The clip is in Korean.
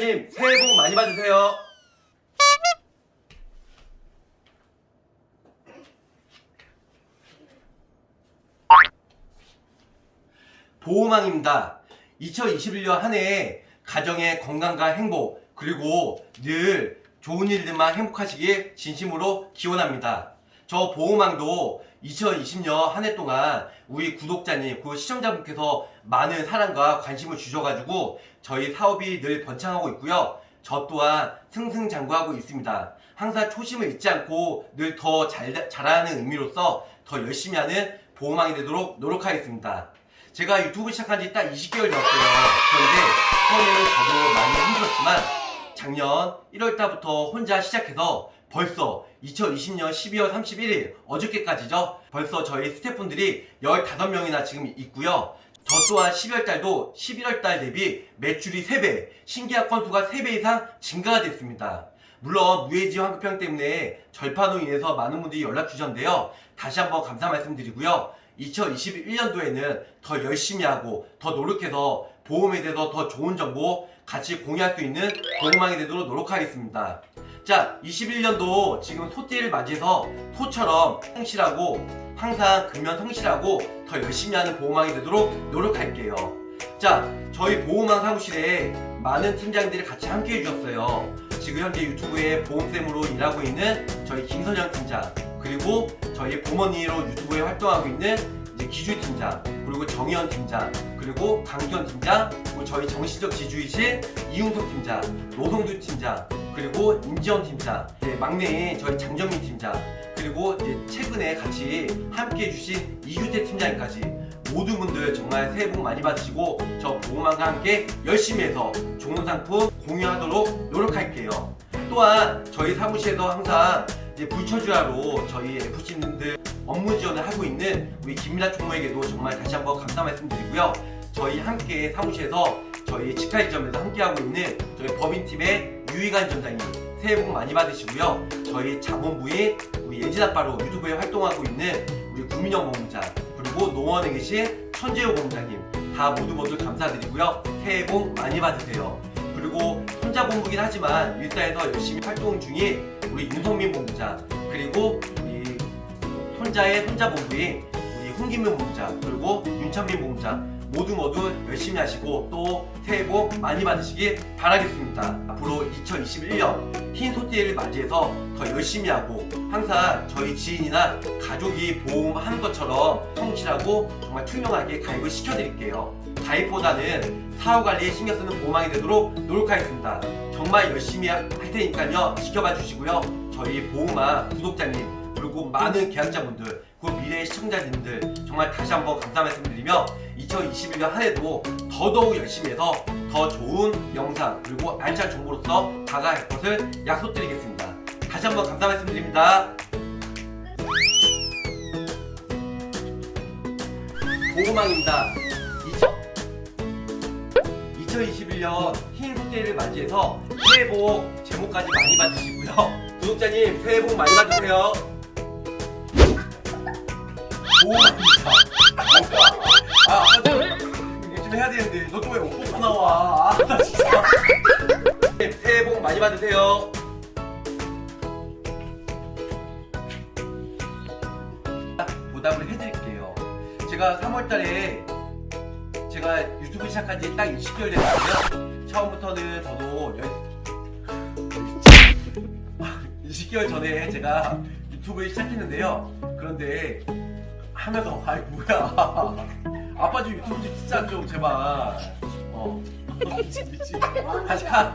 구독자님 새해 복 많이 받으세요. 보호망입니다. 2021년 한해 가정의 건강과 행복 그리고 늘 좋은 일들만 행복하시길 진심으로 기원합니다. 저 보호망도 2020년 한 해 동안 우리 구독자님 그 시청자분께서 많은 사랑과 관심을 주셔가지고 저희 사업이 늘 번창하고 있고요. 저 또한 승승장구하고 있습니다. 항상 초심을 잊지 않고 늘 더 잘하는 의미로서 더 열심히 하는 보호망이 되도록 노력하겠습니다. 제가 유튜브 시작한 지 딱 20개월 되었어요. 그런데 처음에는 저도 많이 힘들었지만 작년 1월달부터 혼자 시작해서 벌써 2020년 12월 31일 어저께까지죠. 벌써 저희 스태프분들이 15명이나 지금 있고요. 저 또한 12월달도 11월달 대비 매출이 3배, 신계약 건수가 3배 이상 증가가 됐습니다. 물론 무해지 환급형 때문에 절판으로 인해서 많은 분들이 연락 주셨는데요. 다시 한번 감사 말씀드리고요. 2021년도에는 더 열심히 하고 더 노력해서 보험에 대해서 더 좋은 정보 같이 공유할 수 있는 보험망이 되도록 노력하겠습니다. 자, 21년도 지금 소띠를 맞이해서 소처럼 성실하고 항상 근면 성실하고 더 열심히 하는 보험망이 되도록 노력할게요. 자, 저희 보험망 사무실에 많은 팀장들이 같이 함께 해주셨어요. 지금 현재 유튜브에 보험쌤으로 일하고 있는 저희 김선영 팀장 그리고 저희 부모님으로 유튜브에 활동하고 있는 이제 기주 팀장 그리고 정희원 팀장 그리고 강수현 팀장 그리고 저희 정신적 지주이신 이웅석 팀장 노동주 팀장 그리고 임지원 팀장 네, 막내인 저희 장정민 팀장 그리고 이제 최근에 같이 함께 해주신 이규태 팀장님까지 모든 분들 정말 새해 복 많이 받으시고 저 보험왕과 함께 열심히 해서 좋은 상품 공유하도록 노력할게요. 또한 저희 사무실에서 항상 이제 불처주하로 저희 FC님들 업무 지원을 하고 있는 우리 김민아 총무에게도 정말 다시 한번 감사 말씀드리고요. 저희 함께 사무실에서 저희 직카이점에서 함께하고 있는 저희 법인팀의 유희관 점장님 새해 복 많이 받으시고요. 저희 자본부인 우리 예진아빠로 유튜브에 활동하고 있는 우리 본부장 그리고 농원에 계신 천재호 본부장님 다 모두 모두 감사드리고요. 새해 복 많이 받으세요. 그리고 혼자 본부긴 하지만 일사에서 열심히 활동 중인 우리 윤성민 본부장 그리고 우리 손자의 손자 본부인 우리 홍기명 본부장 그리고 윤찬민 본부장 모두 모두 열심히 하시고 또 새해 복 많이 받으시길 바라겠습니다. 앞으로 2021년 흰 소띠를 맞이해서 더 열심히 하고 항상 저희 지인이나 가족이 보험하는 것처럼 성실하고 정말 투명하게 가입을 시켜드릴게요. 가입보다는 사후 관리에 신경 쓰는 보험왕이 되도록 노력하겠습니다. 정말 열심히 할 테니까요. 지켜봐 주시고요. 저희 보험왕 구독자님 그리고 많은 계약자분들 그 미래의 시청자님들 정말 다시 한번 감사 말씀드리며 2021년 한 해도 더더욱 열심히 해서 더 좋은 영상 그리고 알찬 정보로서 다가갈 것을 약속드리겠습니다. 다시 한번 감사 말씀드립니다. 보호망입니다. 2021년 흰 소띠를 맞이해서 새해 복 제목까지 많이 받으시고요. 구독자님 새해 복 많이 받으세요. 보호망입니다. 아, 아까 좀 해야 되는데 너 또 왜 옷 벗고 나와? 아, 나 진짜. 네, 새해 복 많이 받으세요. 보답을 해드릴게요. 제가 3월달에 제가 유튜브 시작한 지 딱 20개월 됐거든요. 처음부터는 저도 20개월 전에 제가 유튜브를 시작했는데요. 그런데 하면서 아이 뭐야. 아빠 좀 유튜브 좀 진짜 좀 제발. 어. 미치 미치 다시 가